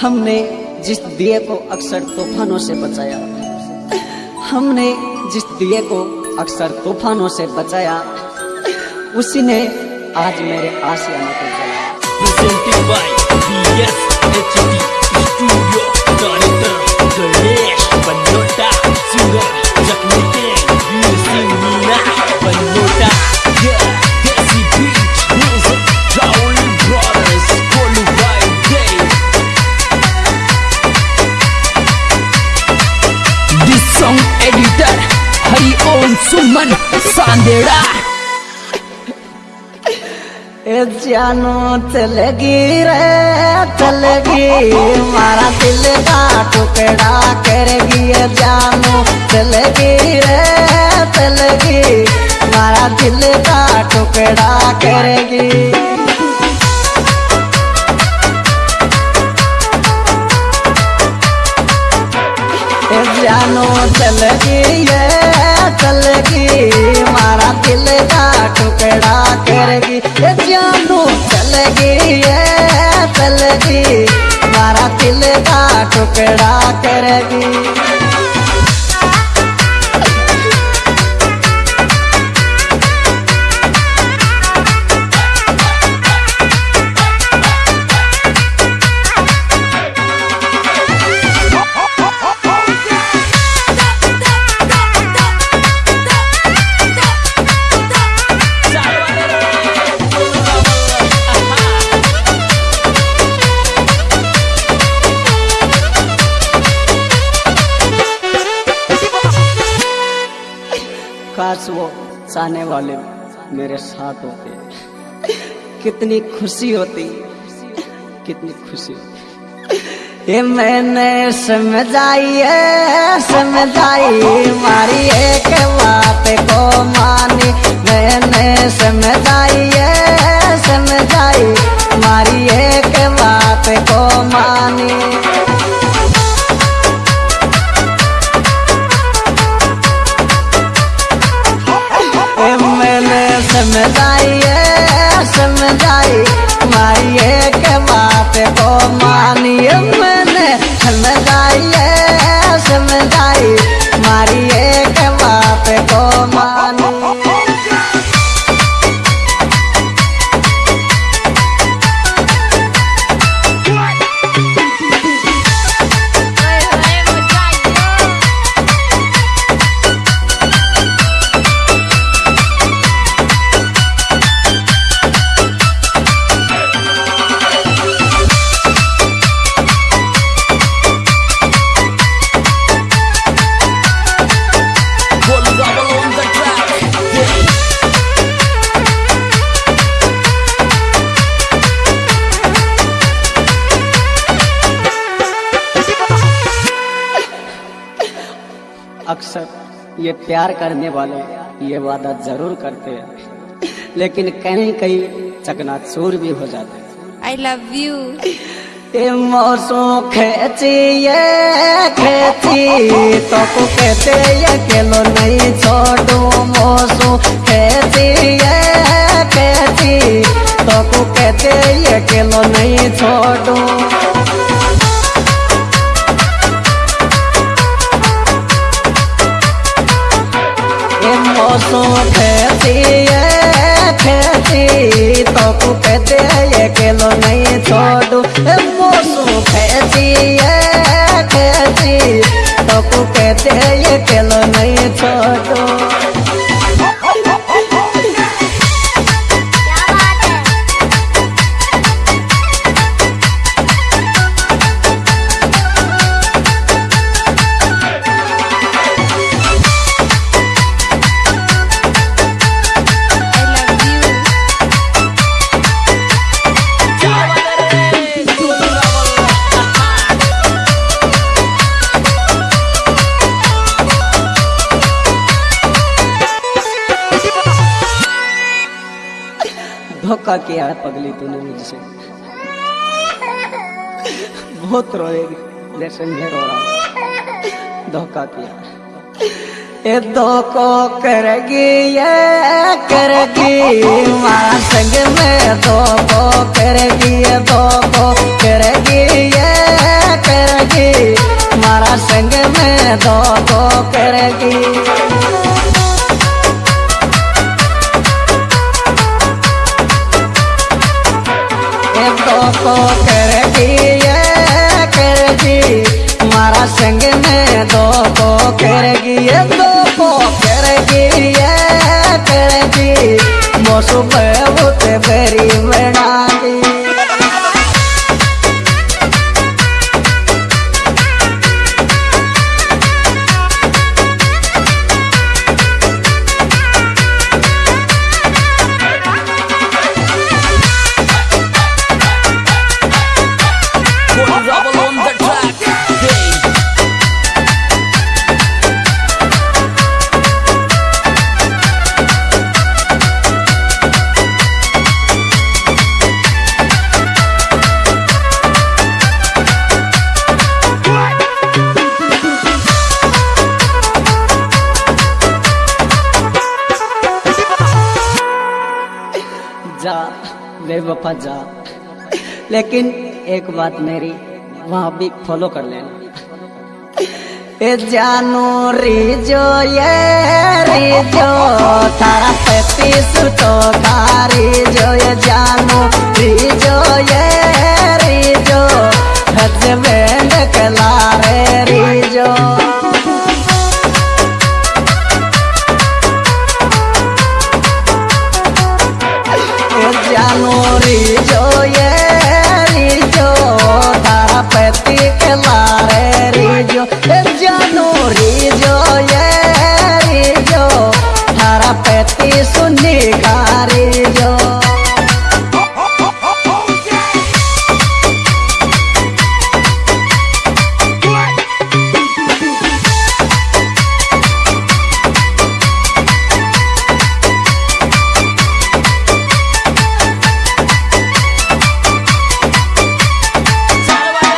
हमने जिस दिए को अक्सर तूफानों से बचाया, हमने जिस दिए को अक्सर तूफानों से बचाया, उसी ने आज मेरे आशियाना को जलाया। ए जानो, चलेगी रे, चलेगी। मारा दिल का टुकड़ा करेगी जानो, चलेगी रे, चलेगी। मारा दिल का टुकड़ा करेगी। जानो, चलेगी ये टुकड़ा करगी। जानू चल गई है ये गई मारा दिल का टुकड़ा करेगी। काश वो चाहने वाले मेरे साथ होते। कितनी खुशी होती। कितनी खुशी होती। ये मैंने समझाई है, समझाई मारी एक बात को मानी। मैंने समझाई है, समझाई मारी एक ये प्यार करने वाले ये वादा ज़रूर करते हैं। लेकिन कहीं कहीं चकनाचूर भी हो जाते हैं। आई लव यू ए मौसम खेची ये खेची तो को कहते ये केलो नहीं मौसम खेती खेती तो को कहते ये केलो नहीं छोड़ू। कहते ये केलो नहीं छोड़ू। धोखा किया है पगली तूने मुझसे। बहुत रोएगी, जैसे मैं रो रहा धोखा किया ये धोखो करेगी, ये करेगी। मारा संग में धोखो करेगी, ये धोखो करेगी, ये संग में दो दो करेगी। एक दो कर दिए, कर दी मारा संग में दो को कर ये दो को करेगी कर दी मौसम बहुत बेरी जा, बेवफा जा। लेकिन एक बात मेरी, वहाँ भी फॉलो कर लेना। जानो रिजो, ये रिजो तारा पैतीस तो कारी जो ये जानो रिजो, ये रिजो। हजबेंड कलारे सुनी जो ये रे जो हरा